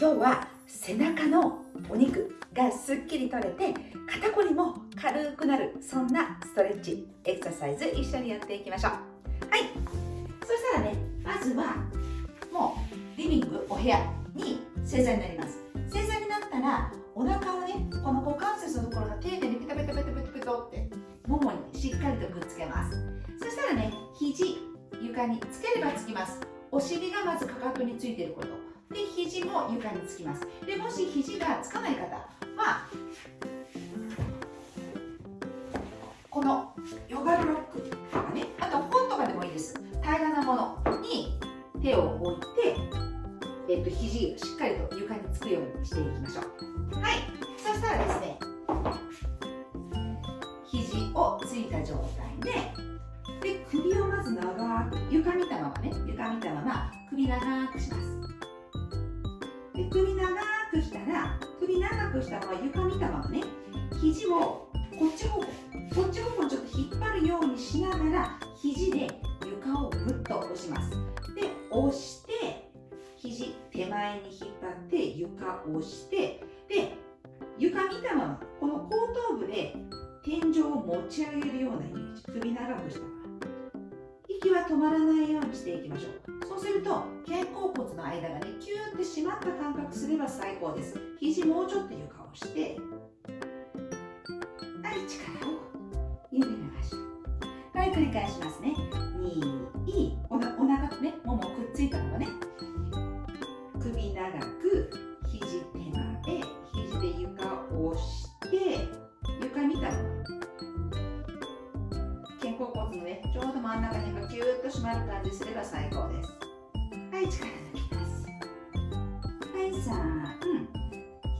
今日は背中のお肉がすっきり取れて肩こりも軽くなるそんなストレッチエクササイズ一緒にやっていきましょう。はい。そしたらねまずはもうリビングお部屋に正座になります。正座になったらお腹をねこの股関節のところが丁寧にペタペタペタペタペタってももにしっかりとくっつけます。そしたらね肘床につければつきます。お尻がまずかかとについてること。で肘も床につきます。でもし肘がつかない方はこのヨガブロックとかねあと本とかでもいいです。平らなものに手を置いて、えっと、肘しっかりと床につくようにしていきましょう。はい。そしたらですね肘をついた状態でで首をまず長く床見たままね床見たまま首長くします。首長くした。まま床見たままね。肘をこっち方向こっち方向にちょっと引っ張るようにしながら肘で床をぐっと押します。で押して肘手前に引っ張って床を押してで床見たままこの後頭部で天井を持ち上げるようなイメージ。首長くした。まま息は止まらないようにしていきましょう。そうすると肩甲骨の間がねキューって締まった感覚すれば最高です。肘もうちょっと床をしてはい力を緩めましょう。はい繰り返しますね。まる感じすれば最高です。はい力抜きます。はい3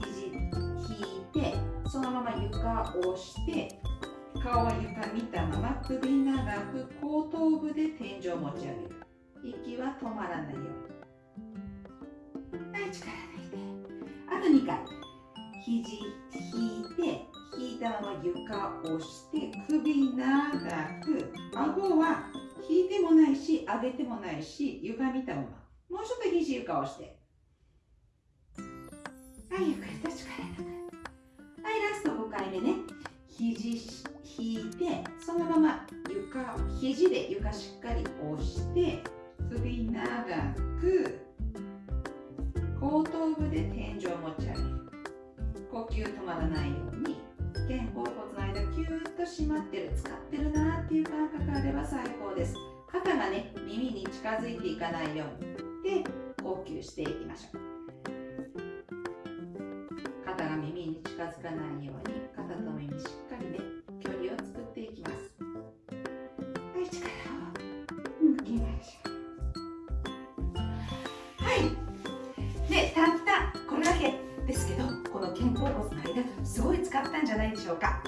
肘引いてそのまま床を押して顔は床見たまま首長く後頭部で天井を持ち上げる。息は止まらないように。はい力抜いてあと2回。肘引いて引いたまま床を押して首長く顎は引いてもないし上げてもないし床見たままもうちょっと肘床をして。はいゆっくりと力抜くはいラスト5回目ね。肘引いてそのまま床肘で床しっかり押して首長く後頭部で天井を持ち上げる。呼吸止まらないように肩甲骨間キューッと締まってる使ってるなっていう感覚あれば最高です。肩がね耳に近づいていかないように。で呼吸していきましょう。肩が耳に近づかないように肩と耳しっかりね距離を作っていきます。はい力を抜きましょう。はい。でたったこれだけですけどこの肩甲骨の間すごい使ったんじゃないでしょうか、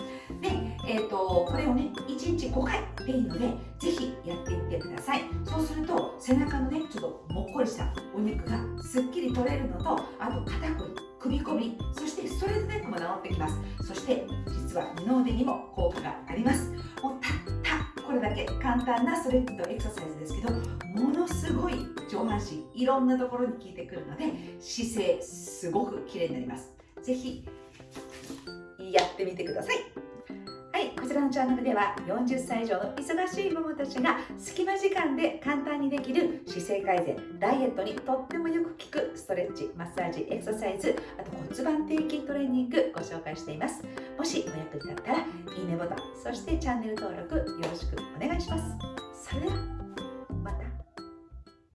えーと、これをね1日5回でいいのでぜひやっていってください。そうすると背中のねちょっともっこりしたお肉がすっきり取れるのとあと肩こり首こりそしてストレートネックも治ってきます。そして実は二の腕にも効果があります。もうたったこれだけ簡単なストレッチとエクササイズですけどものすごい上半身いろんなところに効いてくるので姿勢すごく綺麗になります。ぜひやってみてください。ちらのチャンネルでは40歳以上の忙しいママたちが隙間時間で簡単にできる姿勢改善ダイエットにとってもよく効くストレッチマッサージエクササイズあと骨盤底筋トレーニングご紹介しています。もしお役に立ったらいいねボタンそしてチャンネル登録よろしくお願いします。それでは。